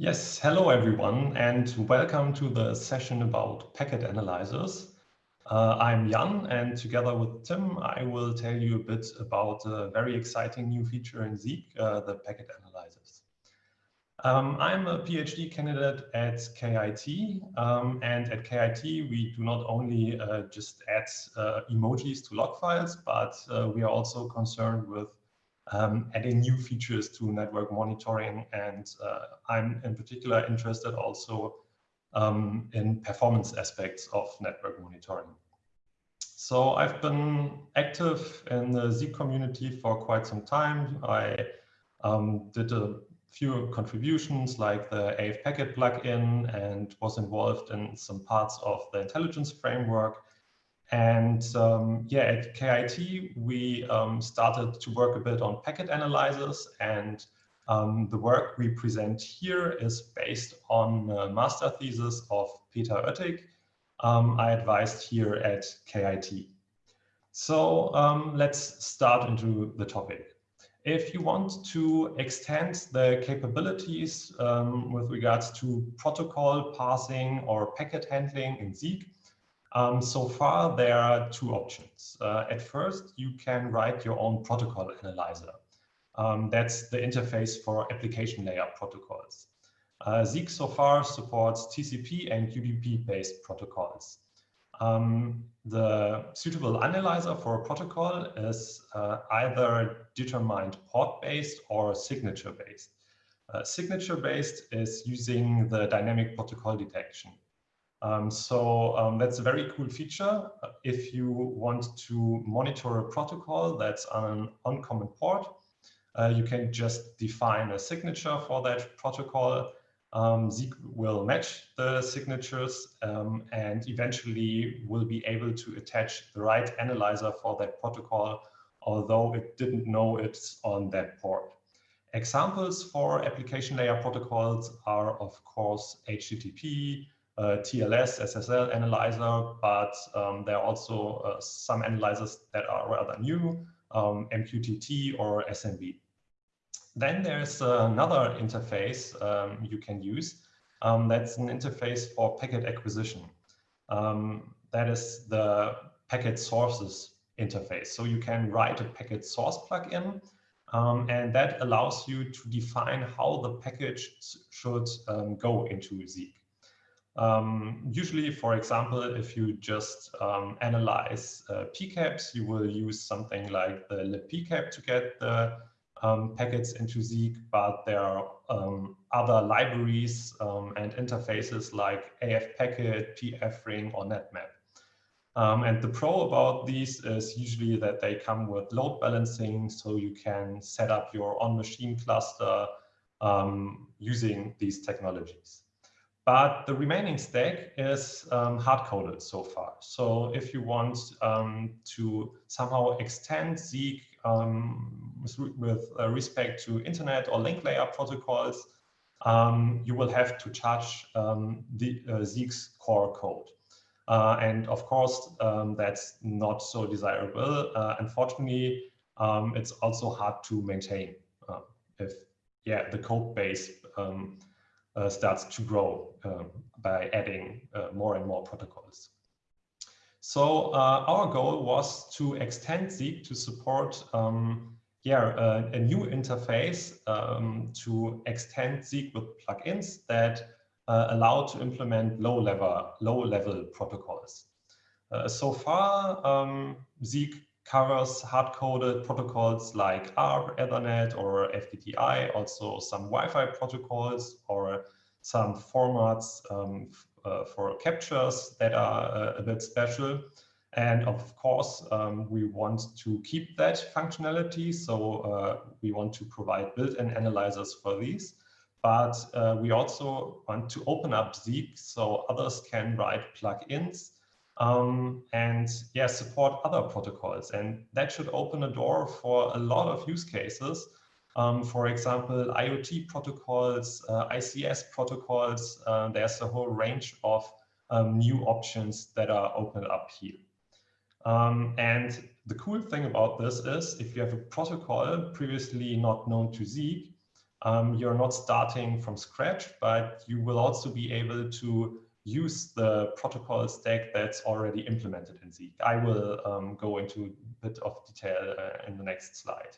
Yes, hello everyone and welcome to the session about packet analyzers. Uh, I'm Jan and together with Tim I will tell you a bit about a very exciting new feature in Zeek, uh, the packet analyzers. Um, I'm a PhD candidate at KIT um, and at KIT we do not only uh, just add uh, emojis to log files but uh, we are also concerned with um, adding new features to network monitoring. And uh, I'm in particular interested also um, in performance aspects of network monitoring. So I've been active in the Zeek community for quite some time. I um, did a few contributions like the AF Packet plugin and was involved in some parts of the intelligence framework. And um, yeah, at KIT, we um, started to work a bit on packet analyzers and um, the work we present here is based on a master thesis of Peter Oettig. Um, I advised here at KIT. So um, let's start into the topic. If you want to extend the capabilities um, with regards to protocol parsing or packet handling in Zeek, um, so far, there are two options. Uh, at first, you can write your own protocol analyzer. Um, that's the interface for application layer protocols. Uh, Zeek so far supports TCP and UDP-based protocols. Um, the suitable analyzer for a protocol is uh, either determined port-based or signature-based. Uh, signature-based is using the dynamic protocol detection. Um, so um, that's a very cool feature. If you want to monitor a protocol that's on an uncommon port, uh, you can just define a signature for that protocol. Um, Zeek will match the signatures um, and eventually will be able to attach the right analyzer for that protocol, although it didn't know it's on that port. Examples for application layer protocols are, of course, HTTP, uh, TLS, SSL analyzer, but um, there are also uh, some analyzers that are rather new, um, MQTT or SMB. Then there's another interface um, you can use. Um, that's an interface for packet acquisition. Um, that is the packet sources interface. So you can write a packet source plugin um, and that allows you to define how the package should um, go into Zeek. Um, usually, for example, if you just um, analyze uh, PCAPs, you will use something like the libpcap to get the um, packets into Zeek, but there are um, other libraries um, and interfaces like AFPacket, pfring, or netmap. Um, and the pro about these is usually that they come with load balancing, so you can set up your on-machine cluster using these technologies. But the remaining stack is um, hard-coded so far. So if you want um, to somehow extend Zeek um, with, with uh, respect to internet or link layer protocols, um, you will have to charge um, the uh, Zeek's core code. Uh, and of course, um, that's not so desirable. Uh, unfortunately, it's also hard to maintain uh, if yeah, the code base uh, starts to grow um, by adding uh, more and more protocols. So uh, our goal was to extend Zeek to support um, yeah, uh, a new interface um, to extend Zeek with plugins that uh, allow to implement low level, low level protocols. Uh, so far, um, Zeek covers hard-coded protocols like ARP, Ethernet, or FDDI, also some Wi-Fi protocols or some formats um, uh, for captures that are uh, a bit special. And of course, um, we want to keep that functionality. So uh, we want to provide built-in analyzers for these. But uh, we also want to open up Zeek so others can write plugins um, and yeah, support other protocols. And that should open a door for a lot of use cases. Um, for example, IoT protocols, uh, ICS protocols, uh, there's a whole range of um, new options that are opened up here. Um, and the cool thing about this is if you have a protocol previously not known to Zeek, um, you're not starting from scratch, but you will also be able to use the protocol stack that's already implemented in Zeek. I will um, go into a bit of detail uh, in the next slide.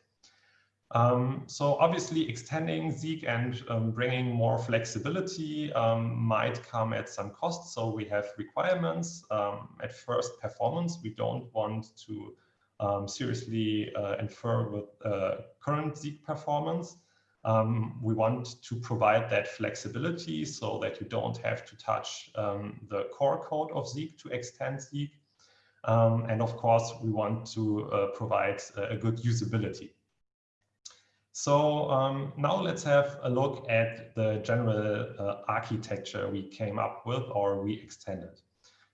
Um, so obviously extending Zeek and um, bringing more flexibility um, might come at some cost. So we have requirements. Um, at first, performance. We don't want to um, seriously uh, infer with uh, current Zeek performance. Um, we want to provide that flexibility so that you don't have to touch the core code of Zeek to extend Zeek. and of course, we want to uh, provide a good usability. So um, now let's have a look at the general uh, architecture we came up with or we extended.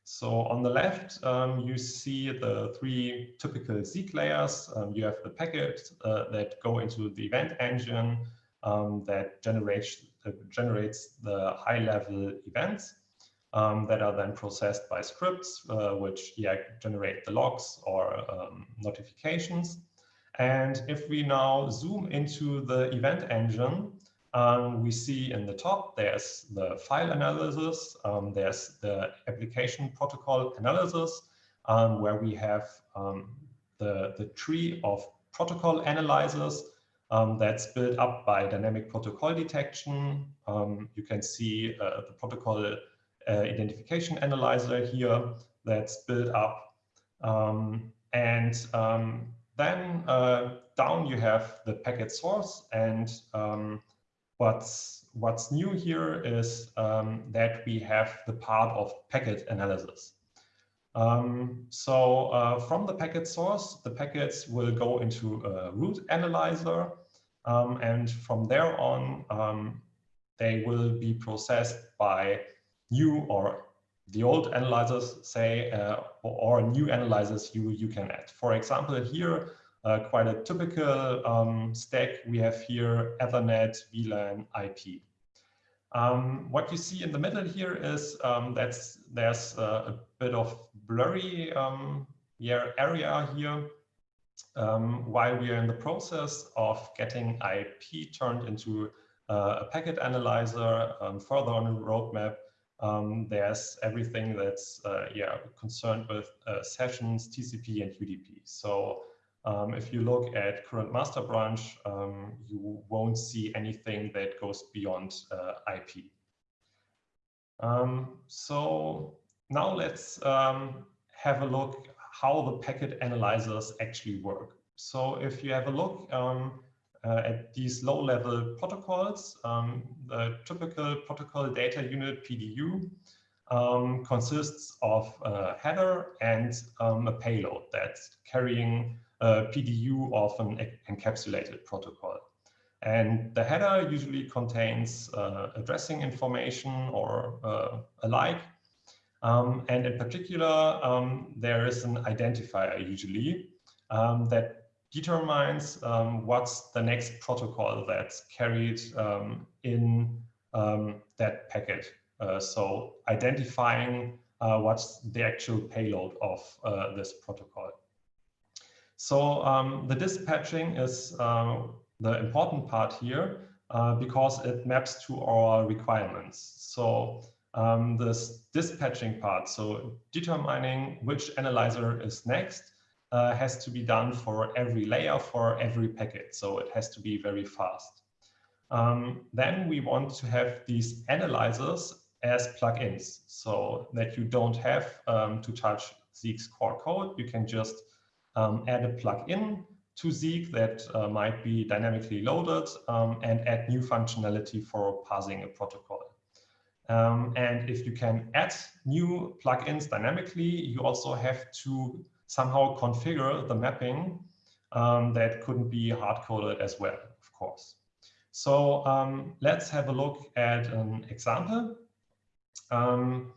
So on the left, um, you see the three typical Zeek layers. Um, you have the packets uh, that go into the event engine um, that generates, uh, generates the high-level events um, that are then processed by scripts, uh, which yeah, generate the logs or um, notifications. And if we now zoom into the event engine, um, we see in the top, there's the file analysis, um, there's the application protocol analysis, um, where we have um, the, the tree of protocol analyzers um, that's built up by dynamic protocol detection. Um, you can see uh, the protocol uh, identification analyzer here that's built up. and then uh, down you have the packet source and um, what's what's new here is um, that we have the part of packet analysis. Um, so uh, from the packet source, the packets will go into a root analyzer um, and from there on um, they will be processed by new or the old analyzers say, uh, or, new analyzers you, you can add. For example, here, uh, quite a typical um, stack we have here, Ethernet, VLAN, IP. Um, what you see in the middle here is um, that's there's a, bit of blurry um, yeah, area here um, while we are in the process of getting IP turned into uh, a packet analyzer um, further on the roadmap. Um, there's everything that's uh, yeah concerned with uh, sessions, TCP, and UDP. So um, if you look at current master branch, um, you won't see anything that goes beyond uh, IP. Um, so now let's um, have a look how the packet analyzers actually work. So if you have a look um, uh, at these low-level protocols, um, the typical protocol data unit PDU um, consists of a header and um, a payload that's carrying a PDU of an encapsulated protocol. And the header usually contains uh, addressing information or uh, alike. Um, and in particular, um, there is an identifier usually um, that determines um, what's the next protocol that's carried um, in um, that packet. Uh, so identifying uh, what's the actual payload of uh, this protocol. So the dispatching is the important part here uh, because it maps to our requirements. So um, this dispatching part, so determining which analyzer is next, uh, has to be done for every layer for every packet. So it has to be very fast. Um, then we want to have these analyzers as plugins so that you don't have um, to touch Zeek's core code. You can just um, add a plugin to Zeek that uh, might be dynamically loaded um, and add new functionality for parsing a protocol. Um, and if you can add new plugins dynamically, you also have to somehow configure the mapping um, that couldn't be hard-coded as well, of course. So um, let's have a look at an example. Um,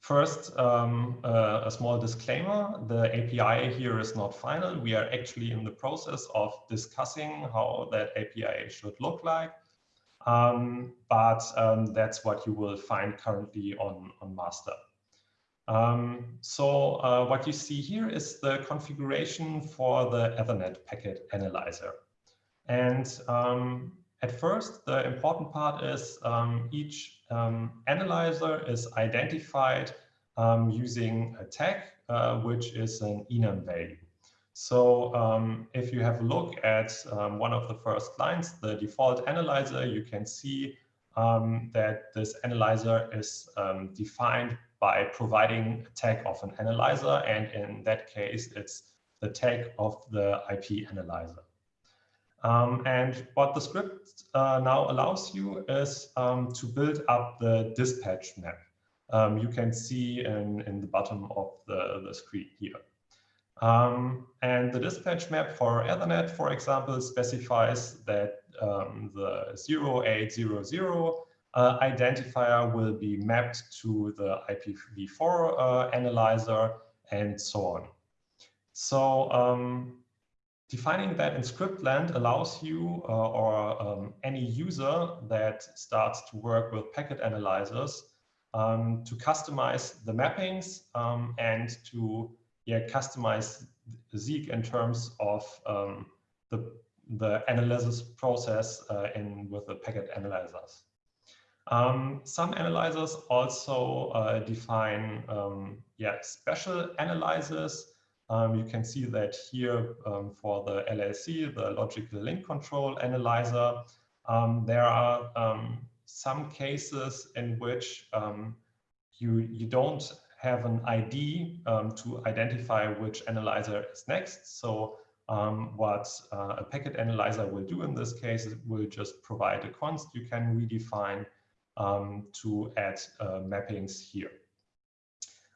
first, um, uh, a small disclaimer, the API here is not final. We are actually in the process of discussing how that API should look like. Um, but um, that's what you will find currently on, on master. Um, so uh, what you see here is the configuration for the Ethernet packet analyzer. And um, at first, the important part is um, each um, analyzer is identified using a tag, uh, which is an enum value. So um, if you have a look at um, one of the first lines, the default analyzer, you can see um, that this analyzer is defined by providing a tag of an analyzer. And in that case, it's the tag of the IP analyzer. Um, and what the script uh, now allows you is um, to build up the dispatch map. Um, you can see in, in the bottom of the, the screen here. Um, and the dispatch map for Ethernet, for example, specifies that um, the 0800 uh, identifier will be mapped to the IPv4 uh, analyzer and so on. So um, defining that in scriptland allows you uh, or um, any user that starts to work with packet analyzers um, to customize the mappings um, and to yeah, customize Zeek in terms of um, the, the analysis process uh, in with the packet analyzers. Um, some analyzers also uh, define um, yeah, special analyzers. Um, you can see that here um, for the LLC, the logical link control analyzer, um, there are some cases in which you, you don't have an ID to identify which analyzer is next. So um, what uh, a packet analyzer will do in this case, it will just provide a const you can redefine um, to add uh, mappings here.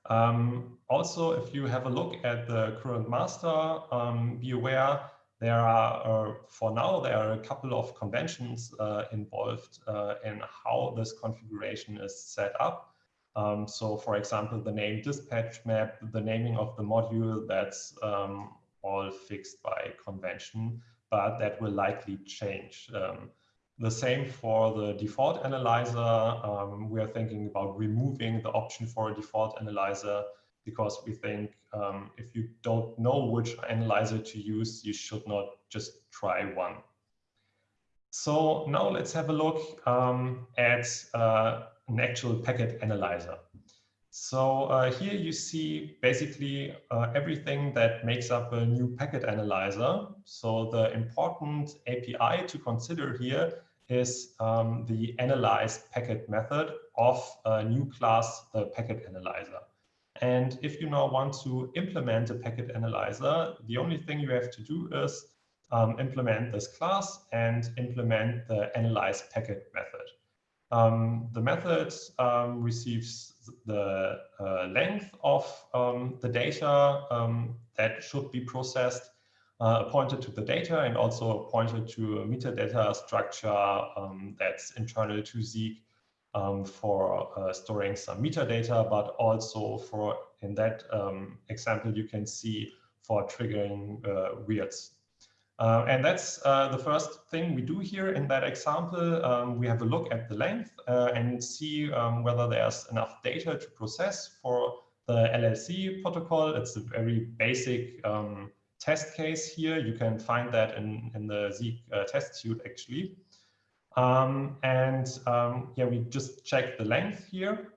Um, also, if you have a look at the current master, um, be aware there are, uh, for now, there are a couple of conventions uh, involved uh, in how this configuration is set up. Um, so, for example, the name dispatch map, the naming of the module, that's um, all fixed by convention, but that will likely change. Um, the same for the default analyzer. Um, we are thinking about removing the option for a default analyzer because we think um, if you don't know which analyzer to use, you should not just try one. So now let's have a look um, at uh, an actual packet analyzer. So uh, here you see basically uh, everything that makes up a new packet analyzer. So the important API to consider here is um, the analyze packet method of a new class, the packet analyzer. And if you now want to implement a packet analyzer, the only thing you have to do is um, implement this class and implement the analyze packet method. Um, the method um, receives the uh, length of um, the data um, that should be processed uh, pointed to the data and also pointed to a metadata structure um, that's internal to Zeek um, for uh, storing some metadata, but also for, in that example, you can see for triggering uh, weirds. Uh, and that's uh, the first thing we do here in that example. Um, we have a look at the length uh, and see um, whether there's enough data to process for the LLC protocol. It's a very basic um, test case here. You can find that in, in the Zeek uh, test suite actually. Um, and um, yeah, we just check the length here.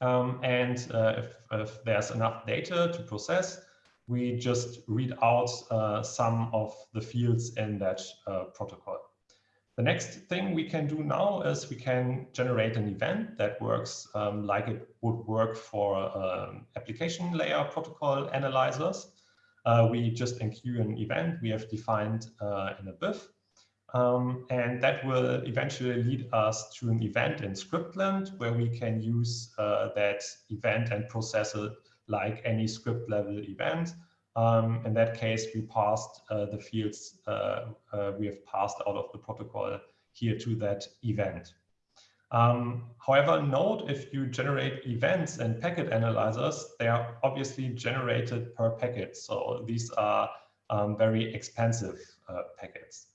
Um, and uh, if, if, there's enough data to process, we just read out uh, some of the fields in that uh, protocol. The next thing we can do now is we can generate an event that works um, like it would work for um, application layer protocol analyzers uh, we just enqueue an event we have defined uh, in a BIF. Um, and that will eventually lead us to an event in Scriptland where we can use uh, that event and process it like any script level event. Um, in that case, we passed uh, the fields uh, uh, we have passed out of the protocol here to that event. Um, however, note if you generate events and packet analyzers, they are obviously generated per packet. So these are um, very expensive uh, packets.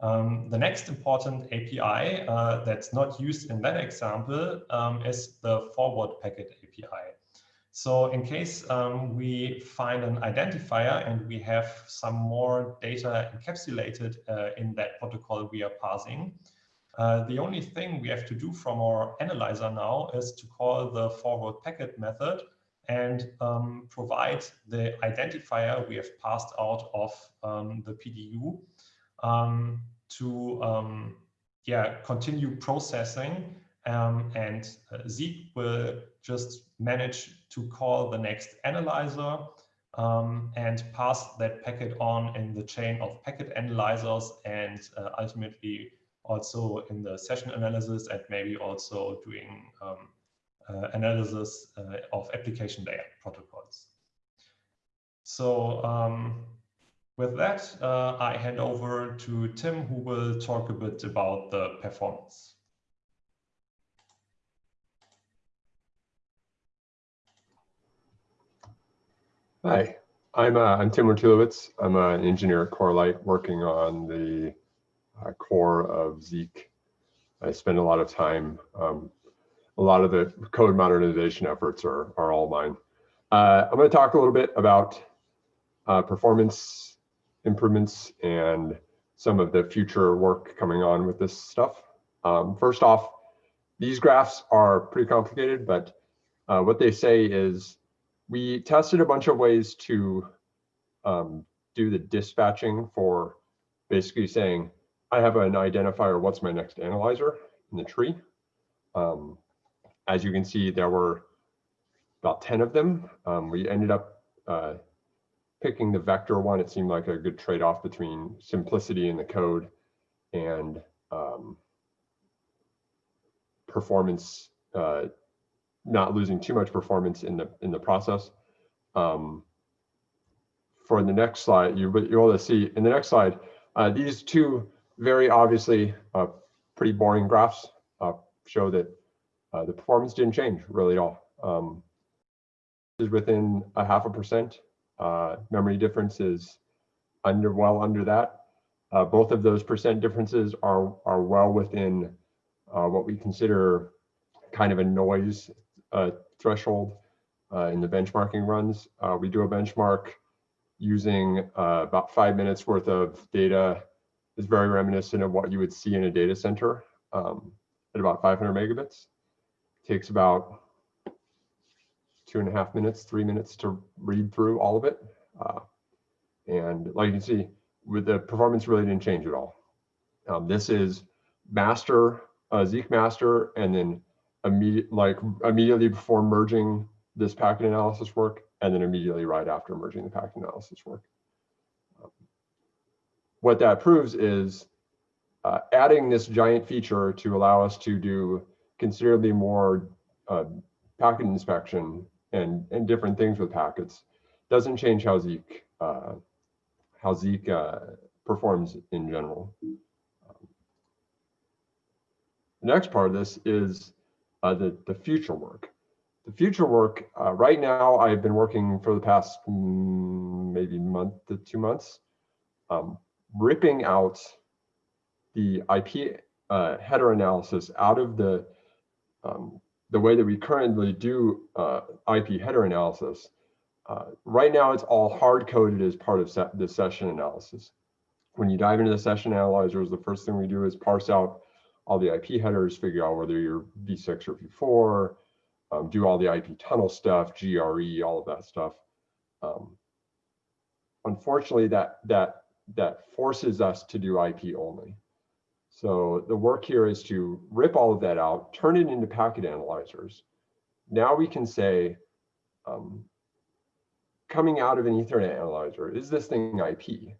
Um, the next important API uh, that's not used in that example um, is the forward packet API. So in case um, we find an identifier and we have some more data encapsulated uh, in that protocol we are parsing, uh, the only thing we have to do from our analyzer now is to call the forward packet method and um, provide the identifier we have passed out of um, the PDU um, to um, yeah, continue processing um, and uh, Zeek will just manage to call the next analyzer um, and pass that packet on in the chain of packet analyzers and uh, ultimately also in the session analysis and maybe also doing um, uh, analysis uh, of application layer protocols. So um, with that, uh, I hand over to Tim, who will talk a bit about the performance. Hi, I'm uh, I'm Tim Wojtulewicz. I'm an engineer at Corelight working on the uh, core of Zeek. I spend a lot of time. Um, a lot of the code modernization efforts are are all mine. Uh, I'm going to talk a little bit about uh, performance improvements and some of the future work coming on with this stuff. Um, first off, these graphs are pretty complicated, but uh, what they say is we tested a bunch of ways to um, do the dispatching for basically saying, I have an identifier, what's my next analyzer in the tree. Um, as you can see, there were about 10 of them. Um, we ended up uh, picking the vector one. It seemed like a good trade-off between simplicity in the code and um, performance uh, not losing too much performance in the in the process. Um, for the next slide, you able to see in the next slide uh, these two very obviously uh, pretty boring graphs uh, show that uh, the performance didn't change really at all. Um, is within a half a percent. Uh, memory difference is under well under that. Uh, both of those percent differences are are well within what we consider kind of a noise threshold uh, in the benchmarking runs. Uh, we do a benchmark using uh, about five minutes worth of data. It's very reminiscent of what you would see in a data center um, at about 500 megabits. takes about two and a half minutes, three minutes to read through all of it. Uh, and like you can see, with the performance really didn't change at all. Um, this is master, uh, Zeek master, and then immediate like immediately before merging this packet analysis work and then immediately right after merging the packet analysis work. Um, what that proves is uh, adding this giant feature to allow us to do considerably more uh, packet inspection and, and different things with packets doesn't change how Zeek, uh, how Zeek uh, performs in general. Um, the next part of this is uh, the, the future work. The future work, uh, right now, I've been working for the past mm, maybe month to two months, um, ripping out the IP uh, header analysis out of the um, the way that we currently do uh, IP header analysis. Uh, right now, it's all hard coded as part of se the session analysis. When you dive into the session analyzers, the first thing we do is parse out all the IP headers, figure out whether you're v6 or v4, um, do all the IP tunnel stuff, GRE, all of that stuff. Um, unfortunately, that that that forces us to do IP only. So the work here is to rip all of that out, turn it into packet analyzers. Now we can say, um, coming out of an Ethernet analyzer, is this thing IP?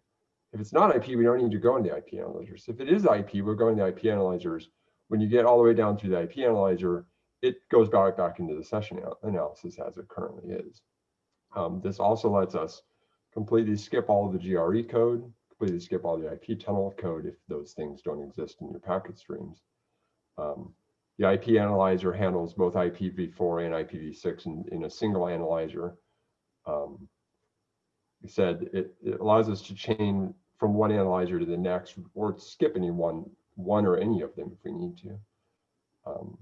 If it's not IP, we don't need to go into IP analyzers. If it is IP, we're going to IP analyzers. When you get all the way down through the IP analyzer, it goes back, back into the session analysis as it currently is. Um, this also lets us completely skip all of the GRE code, completely skip all the IP tunnel code if those things don't exist in your packet streams. Um, the IP analyzer handles both IPv4 and IPv6 in, in a single analyzer. Um, said it, it, allows us to chain from one analyzer to the next or skip any one, one or any of them if we need to. Um,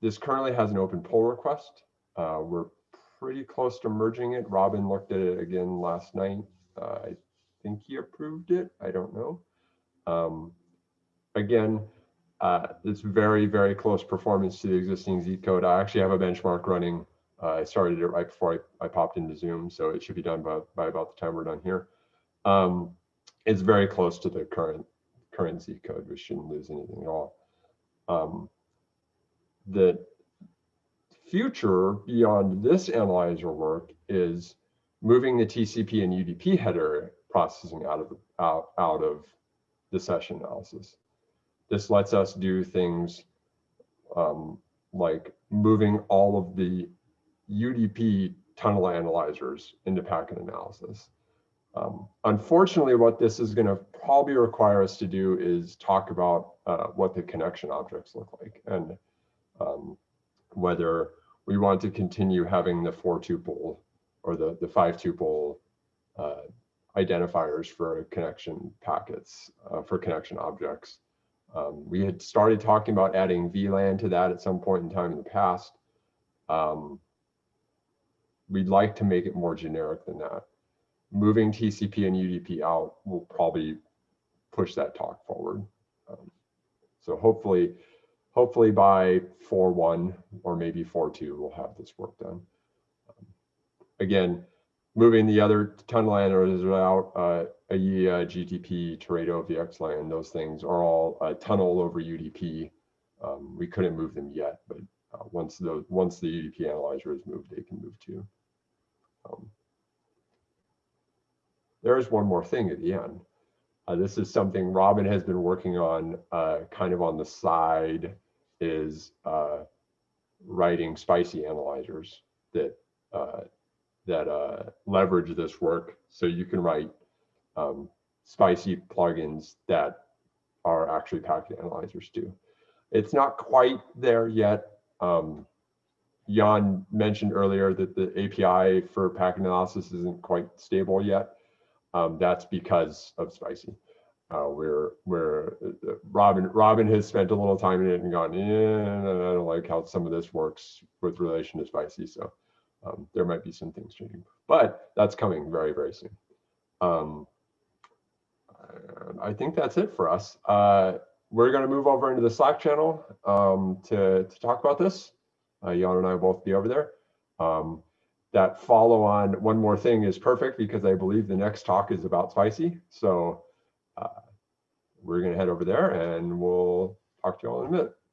this currently has an open pull request. Uh, we're pretty close to merging it. Robin looked at it again last night. Uh, I think he approved it. I don't know. Um, again, uh, it's very, very close performance to the existing Zeek code. I actually have a benchmark running. Uh, I started it right before I, I popped into Zoom, so it should be done by, by about the time we're done here. Um, it's very close to the current Zeek code. We shouldn't lose anything at all. Um, the future beyond this analyzer work is moving the TCP and UDP header processing out of out, out of the session analysis. This lets us do things um, like moving all of the UDP tunnel analyzers into packet analysis. Um, unfortunately, what this is going to probably require us to do is talk about uh, what the connection objects look like and um, whether we want to continue having the four tuple or the, the five tuple uh, identifiers for connection packets, uh, for connection objects. Um, we had started talking about adding VLAN to that at some point in time in the past. Um, we'd like to make it more generic than that. Moving TCP and UDP out will probably push that talk forward. Um, so hopefully, hopefully by 4.1 or maybe 4.2, we'll have this work done. Um, again, moving the other tunnel analyzers out, uh, AYIYA, GTP, Teredo, VXLAN, those things are all uh, tunnel over UDP. Um, we couldn't move them yet, but uh, once the once the UDP analyzer is moved, they can move too. Um, there is one more thing at the end. Uh, this is something Robin has been working on uh, kind of on the side is uh, writing spicy analyzers that uh, that uh, leverage this work. So you can write um, spicy plugins that are actually packet analyzers too. It's not quite there yet. Um, Jan mentioned earlier that the API for packet analysis isn't quite stable yet. Um, that's because of Spicy. Uh, where where uh, Robin Robin has spent a little time in it and gone, yeah, I don't like how some of this works with relation to Spicy. So um, there might be some things changing, but that's coming very very soon. Um, I think that's it for us. Uh, we're going to move over into the Slack channel um, to to talk about this. Uh, Jan and I will both be over there. Um, that follow on one more thing is perfect because I believe the next talk is about spicy. So uh, we're going to head over there and we'll talk to you all in a minute.